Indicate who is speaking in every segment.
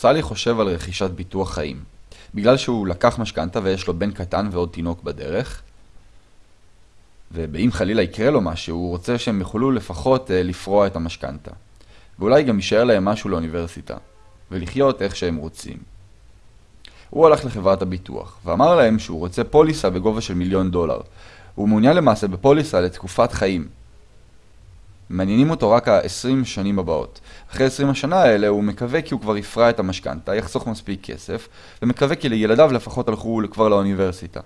Speaker 1: סלי חושב על רכישת ביטוח חיים. בגלל שהוא לקח משכנתה ויש לו בן קטן ועוד תינוק בדרך, ואם חלילה יקרה לו משהו, הוא רוצה שהם יוכלו לפחות אה, לפרוע את המשכנתה. ואולי גם יישאר להם משהו לאוניברסיטה, ולחיות איך שהם רוצים. הוא הלך לחברת הביטוח, ואמר להם שהוא רוצה פוליסה בגובה של מיליון דולר. הוא מעוניין למעשה בפוליסה לתקופת חיים. מעניינים אותו רק ה-20 שנים הבאות. אחרי 20 השנה האלה הוא מקווה כי הוא כבר יפרע את המשכנתה, יחסוך מספיק כסף, ומקווה כי לילדיו לפחות הלכו כבר לאוניברסיטה.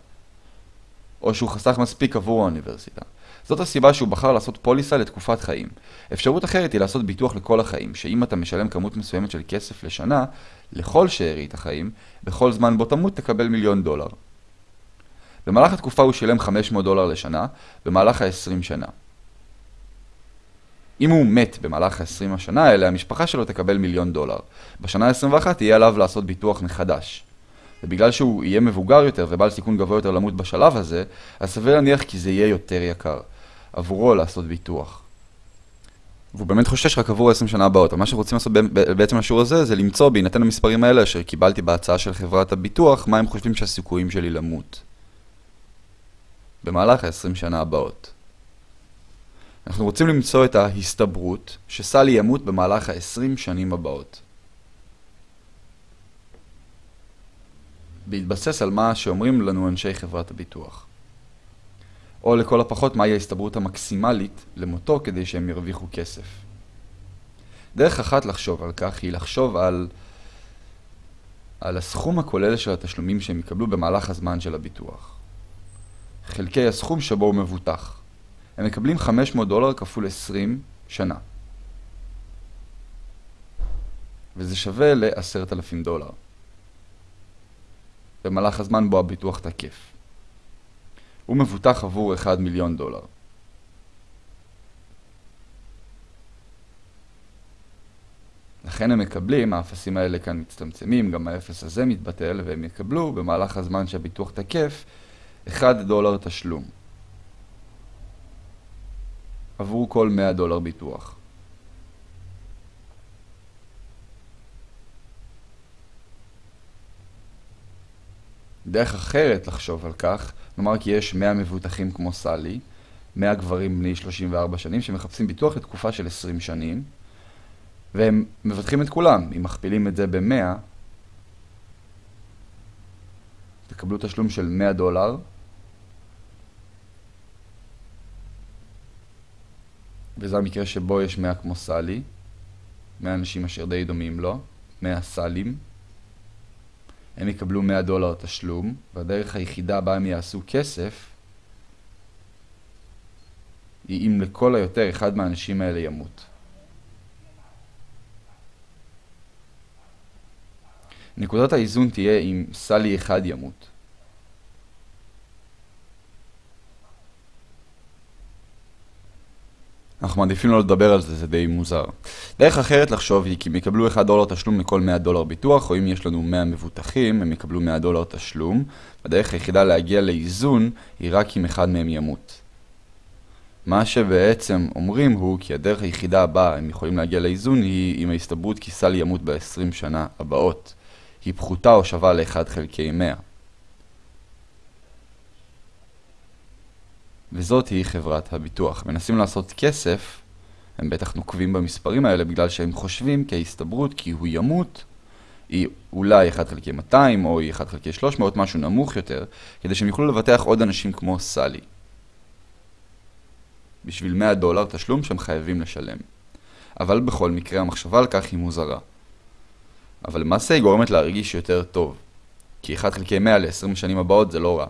Speaker 1: או שהוא חסך מספיק עבור האוניברסיטה. זאת הסיבה שהוא בחר לעשות פוליסה לתקופת חיים. אפשרות אחרת היא לעשות ביטוח לכל החיים, שאם אתה משלם כמות מסוימת של כסף לשנה, לכל שארית החיים, בכל זמן בו תמות תקבל מיליון דולר. במהלך התקופה הוא שילם 500 דולר לשנה, במהלך ה-20 שנה. אם הוא מת במהלך ה-20 השנה האלה, המשפחה שלו תקבל מיליון דולר. בשנה ה-21 יהיה עליו לעשות ביטוח מחדש. ובגלל שהוא יהיה מבוגר יותר ובעל סיכון גבוה יותר למות בשלב הזה, אז סביר להניח כי זה יהיה יותר יקר עבורו לעשות ביטוח. והוא באמת חושש רק עבור 20 שנה הבאות. מה שרוצים לעשות בעצם השיעור הזה, זה למצוא בהינתן המספרים האלה אשר קיבלתי בהצעה של חברת הביטוח, מה הם חושבים שהסיכויים שלי למות. במהלך ה-20 שנה הבאות. אנחנו רוצים למצוא את ההסתברות שסלי ימות במהלך ה-20 שנים הבאות. בהתבסס על מה שאומרים לנו אנשי חברת הביטוח. או לכל הפחות מהי ההסתברות המקסימלית למותו כדי שהם ירוויחו כסף. דרך אחת לחשוב על כך היא לחשוב על, על הסכום הכולל של התשלומים שהם יקבלו במהלך הזמן של הביטוח. חלקי הסכום שבו הוא מבוטח. הם מקבלים 500 דולר כפול 20 שנה. וזה שווה ל-10,000 דולר. במהלך הזמן בו הביטוח תקף. הוא מבוטח עבור 1 מיליון דולר. לכן הם מקבלים, האפסים האלה כאן מצטמצמים, גם האפס הזה מתבטל, והם יקבלו במהלך הזמן שהביטוח תקף 1 דולר תשלום. עבור כל 100 דולר ביטוח. דרך אחרת לחשוב על כך, נאמר כי יש 100 מבוטחים כמו סלי, 100 גברים בני 34 שנים שמחפשים ביטוח לתקופה של 20 שנים, והם מבטחים את כולם. אם מכפילים את זה ב-100, תקבלו תשלום של 100 דולר, וזה המקרה שבו יש 100 כמו סלי, 100 אנשים אשר די דומים לו, 100 סלים. הם יקבלו 100 דולר תשלום, והדרך היחידה בה הם יעשו כסף היא אם לכל היותר אחד מהאנשים האלה ימות. נקודת האיזון תהיה אם סלי אחד ימות. אנחנו מעדיפים לא לדבר על זה, זה די מוזר. דרך אחרת לחשוב היא כי הם יקבלו 1 דולר תשלום לכל 100 דולר ביטוח, או אם יש לנו 100 מבוטחים, הם יקבלו 100 דולר תשלום. הדרך היחידה להגיע לאיזון היא רק אם אחד מהם ימות. מה שבעצם אומרים הוא כי הדרך היחידה הבאה הם יכולים להגיע לאיזון היא אם ההסתברות כי סל ימות ב-20 שנה הבאות. היא פחותה או שווה ל-1 חלקי 100. וזאת היא חברת הביטוח. מנסים לעשות כסף, הם בטח נוקבים במספרים האלה בגלל שהם חושבים כי ההסתברות כי הוא ימות היא אולי 1 חלקי 200 או היא 1 חלקי 300, משהו נמוך יותר, כדי שהם יוכלו לבטח עוד אנשים כמו סלי. בשביל 100 דולר תשלום שהם חייבים לשלם. אבל בכל מקרה המחשבה על כך היא מוזרה. אבל למעשה היא גורמת להרגיש יותר טוב. כי 1 חלקי 100 ל-20 שנים הבאות זה לא רע.